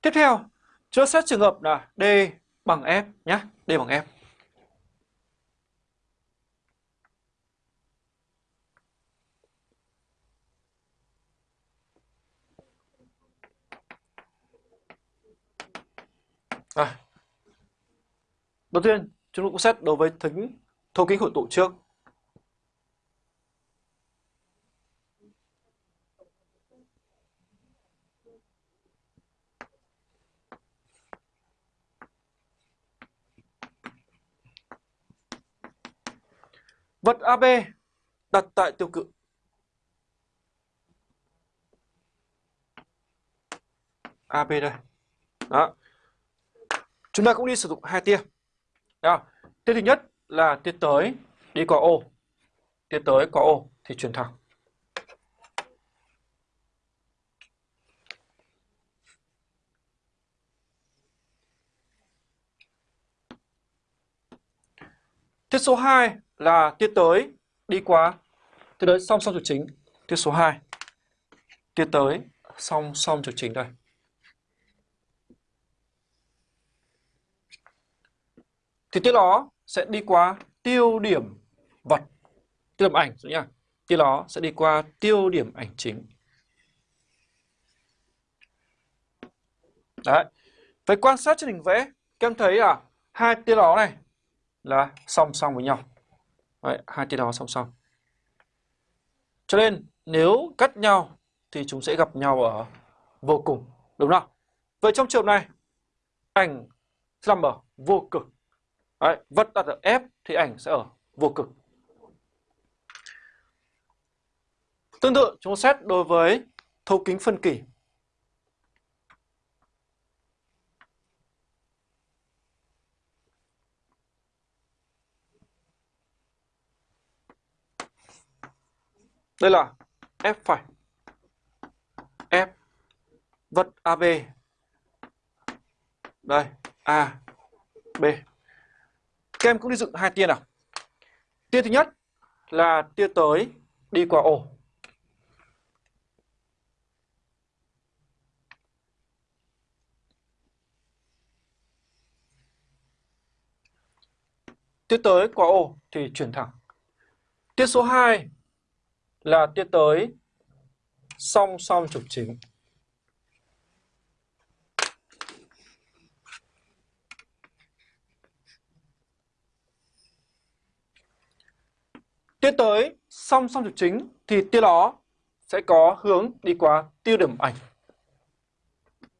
Tiếp theo, chúng ta xét trường hợp là D bằng F nhé, D bằng F. À. Đầu tiên, chúng ta cũng xét đối với thính thấu kính hội tụ trước. Vật AB đặt tại tiêu cự. AB đây. Đó. Chúng ta cũng đi sử dụng hai tia. Đó. Tia thứ nhất là tia tới, đi qua O. Tia tới qua O thì chuyển thẳng. Tiết số 2 là tiết tới đi qua tiết tới song song trục chính. Tiết số 2. Tiết tới song song trục chính đây. Thì tiết đó sẽ đi qua tiêu điểm vật, tiêu điểm ảnh nhá. Tiết đó sẽ đi qua tiêu điểm ảnh chính. Đấy. Vậy quan sát trên hình vẽ, các em thấy là hai tia đó này là song song với nhau. Đấy, hai tia đó song song. Cho nên nếu cắt nhau thì chúng sẽ gặp nhau ở vô cùng, đúng không? Vậy trong trường này, ảnh sẽ nằm ở vô cực. Đấy, vật đặt ở F thì ảnh sẽ ở vô cực. Tương tự chúng xét đối với thấu kính phân kỳ. Đây là F phải. F vật AB. Đây, A, B. Các em cũng đi dựng hai tia nào. Tia thứ nhất là tia tới đi qua O. Tia tới qua O thì chuyển thẳng. Tia số 2 là tiến tới song song trục chính. Tiến tới, song song trục chính, thì tia đó sẽ có hướng đi qua tiêu điểm ảnh